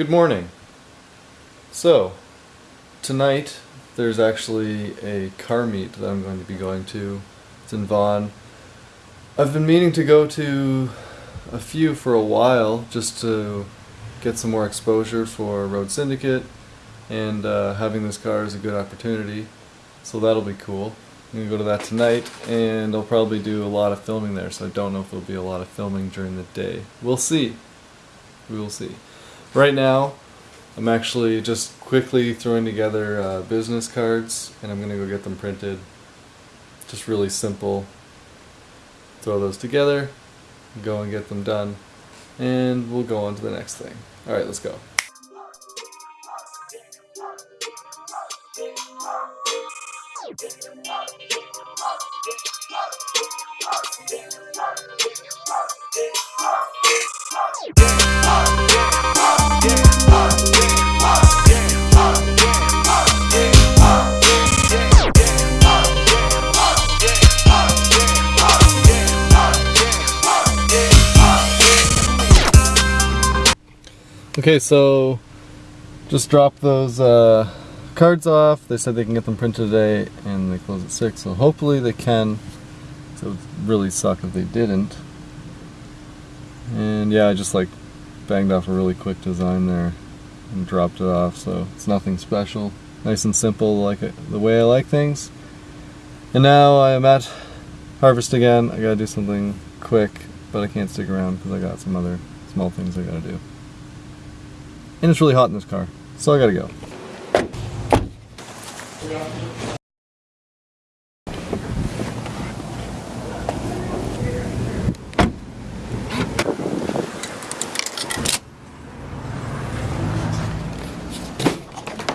Good morning. So, tonight there's actually a car meet that I'm going to be going to. It's in Vaughan. I've been meaning to go to a few for a while just to get some more exposure for Road Syndicate and uh, having this car is a good opportunity. So that'll be cool. I'm going to go to that tonight and I'll probably do a lot of filming there so I don't know if there'll be a lot of filming during the day. We'll see. We will see. Right now, I'm actually just quickly throwing together uh, business cards and I'm going to go get them printed. Just really simple. Throw those together, go and get them done, and we'll go on to the next thing. Alright, let's go. Okay, so just dropped those uh, cards off. They said they can get them printed today and they close at 6, so hopefully they can. So it would really suck if they didn't. And yeah, I just like banged off a really quick design there and dropped it off, so it's nothing special. Nice and simple, like it, the way I like things. And now I am at Harvest again. I gotta do something quick, but I can't stick around because I got some other small things I gotta do. And it's really hot in this car, so I gotta go.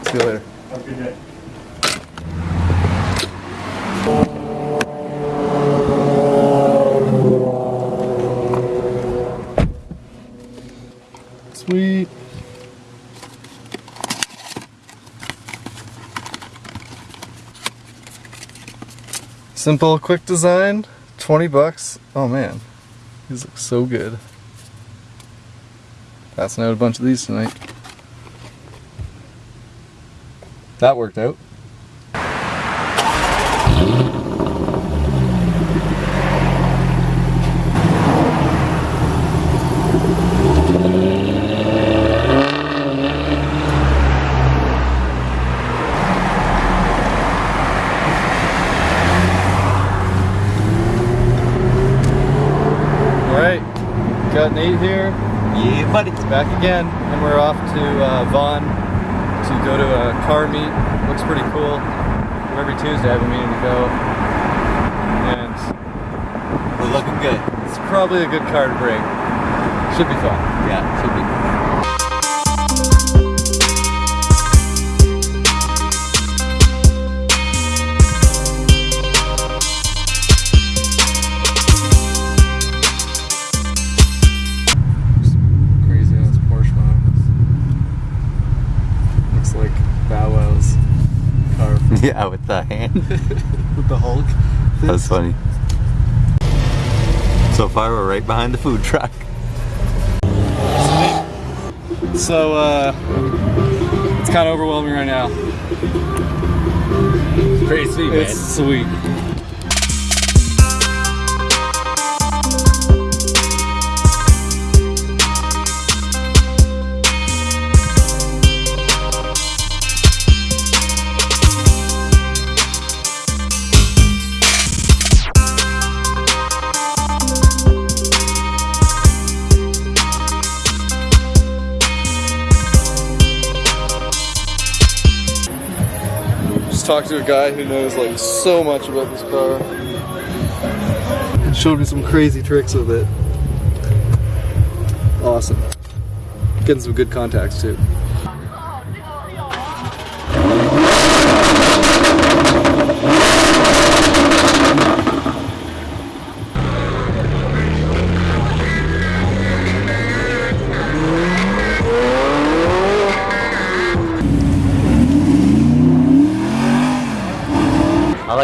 See you later. Have a good day. Sweet. Simple, quick design, 20 bucks. Oh man, these look so good. Passing out a bunch of these tonight. That worked out. Alright, got Nate here. Yeah, buddy. back again, and we're off to uh, Vaughan to go to a car meet. Looks pretty cool. Every Tuesday I've a meeting to go, and We're looking good. it's probably a good car to bring. Should be fun. Yeah, should be. Car from- Yeah, with the hand. with the Hulk. That's funny. So far, we're right behind the food truck. So uh, it's kind of overwhelming right now. It's Pretty sweet, man. It's sweet. Just talked to a guy who knows like so much about this car. And showed me some crazy tricks with it. Awesome. Getting some good contacts too.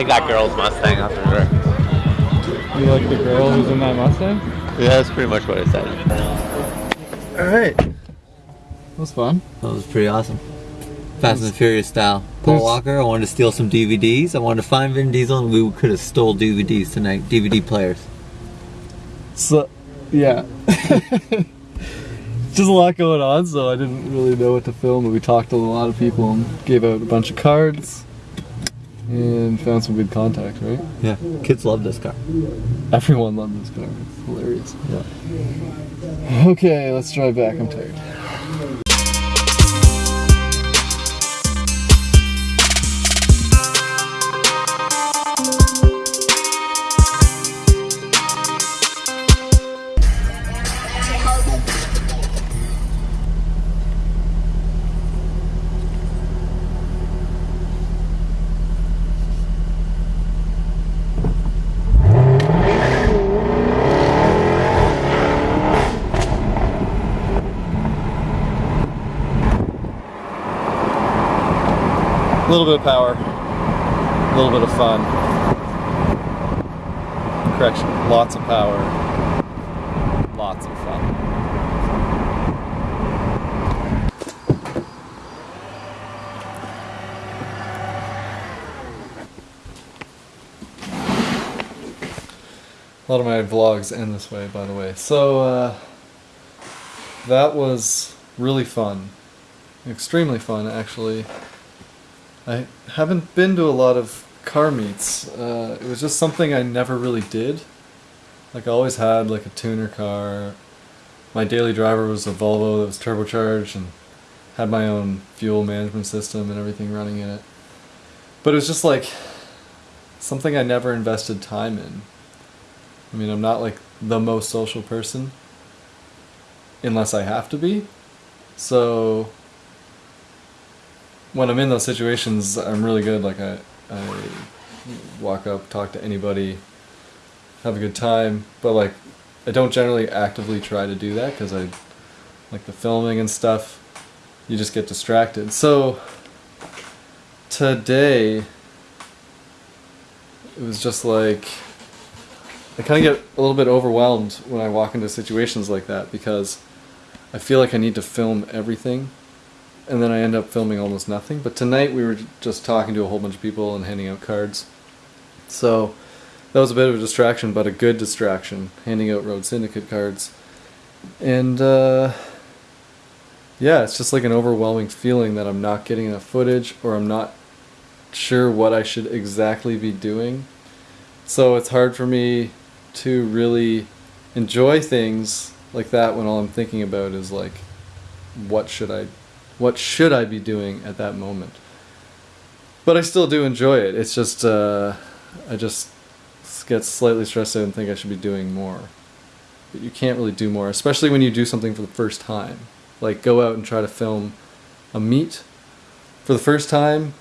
Like that girl's Mustang up in there. You like the girl who's in that Mustang? Yeah, that's pretty much what I said. Alright. That was fun. That was pretty awesome. Fast and Furious style. Paul Walker, I wanted to steal some DVDs. I wanted to find Vin Diesel, and we could have stole DVDs tonight. DVD players. So, yeah. Just a lot going on, so I didn't really know what to film. But we talked to a lot of people and gave out a bunch of cards and found some good contacts, right? Yeah, kids love this car. Everyone loved this car. It's hilarious. Yeah. Okay, let's drive back. I'm tired. A little bit of power, a little bit of fun. Correction, lots of power, lots of fun. A lot of my vlogs end this way, by the way. So, uh, that was really fun. Extremely fun, actually. I haven't been to a lot of car meets. Uh, it was just something I never really did. Like I always had like a tuner car. My daily driver was a Volvo that was turbocharged and had my own fuel management system and everything running in it. But it was just like something I never invested time in. I mean, I'm not like the most social person unless I have to be. So when I'm in those situations, I'm really good. Like I, I walk up, talk to anybody, have a good time. But like, I don't generally actively try to do that because I, like the filming and stuff, you just get distracted. So today, it was just like, I kind of get a little bit overwhelmed when I walk into situations like that because I feel like I need to film everything and then I end up filming almost nothing. But tonight we were just talking to a whole bunch of people and handing out cards. So that was a bit of a distraction, but a good distraction, handing out Road Syndicate cards. And uh, yeah, it's just like an overwhelming feeling that I'm not getting enough footage or I'm not sure what I should exactly be doing. So it's hard for me to really enjoy things like that when all I'm thinking about is like, what should I what should I be doing at that moment? But I still do enjoy it. It's just uh, I just get slightly stressed out and think I should be doing more. But you can't really do more, especially when you do something for the first time. Like go out and try to film a meet for the first time.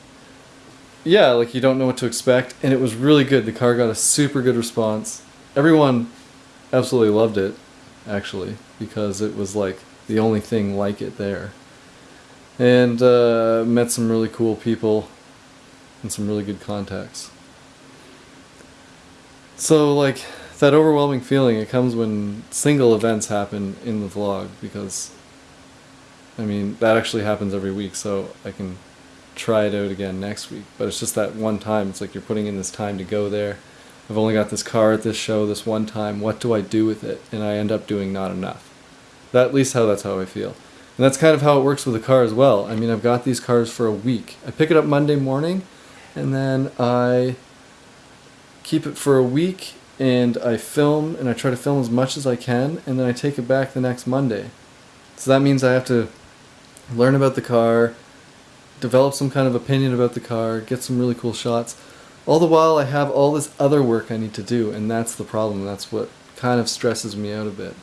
Yeah, like you don't know what to expect, and it was really good. The car got a super good response. Everyone absolutely loved it, actually, because it was like the only thing like it there and uh, met some really cool people and some really good contacts. So like that overwhelming feeling, it comes when single events happen in the vlog because I mean that actually happens every week, so I can try it out again next week. But it's just that one time. It's like you're putting in this time to go there. I've only got this car at this show this one time. What do I do with it? And I end up doing not enough. That at least how that's how I feel. And that's kind of how it works with the car as well. I mean, I've got these cars for a week. I pick it up Monday morning, and then I keep it for a week, and I film, and I try to film as much as I can, and then I take it back the next Monday. So that means I have to learn about the car, develop some kind of opinion about the car, get some really cool shots. All the while, I have all this other work I need to do, and that's the problem. That's what kind of stresses me out a bit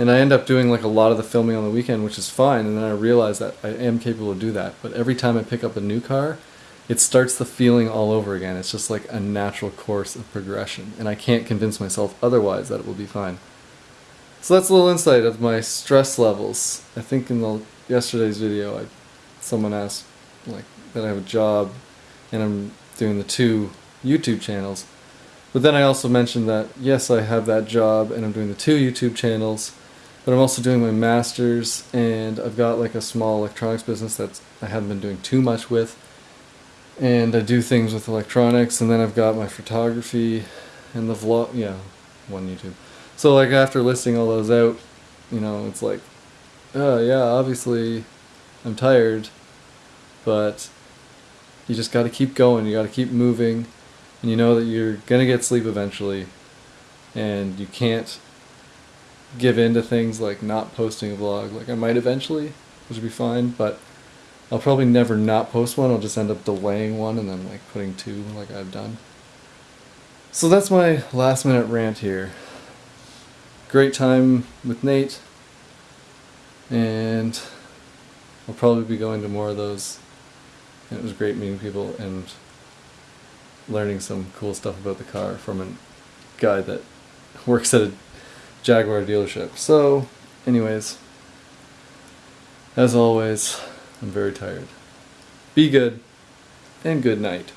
and I end up doing like a lot of the filming on the weekend, which is fine. And then I realize that I am capable of do that. But every time I pick up a new car, it starts the feeling all over again. It's just like a natural course of progression, and I can't convince myself otherwise that it will be fine. So that's a little insight of my stress levels. I think in the yesterday's video, I, someone asked like that I have a job, and I'm doing the two YouTube channels. But then I also mentioned that yes, I have that job, and I'm doing the two YouTube channels but I'm also doing my masters, and I've got like a small electronics business that I haven't been doing too much with, and I do things with electronics, and then I've got my photography, and the vlog. Yeah, one YouTube. So like after listing all those out, you know, it's like, oh yeah, obviously, I'm tired, but you just got to keep going. You got to keep moving, and you know that you're gonna get sleep eventually, and you can't give in to things like not posting a vlog. Like I might eventually, which would be fine, but I'll probably never not post one. I'll just end up delaying one and then like putting two like I've done. So that's my last minute rant here. Great time with Nate, and I'll probably be going to more of those. And it was great meeting people and learning some cool stuff about the car from a guy that works at a Jaguar dealership. So, anyways, as always, I'm very tired. Be good, and good night.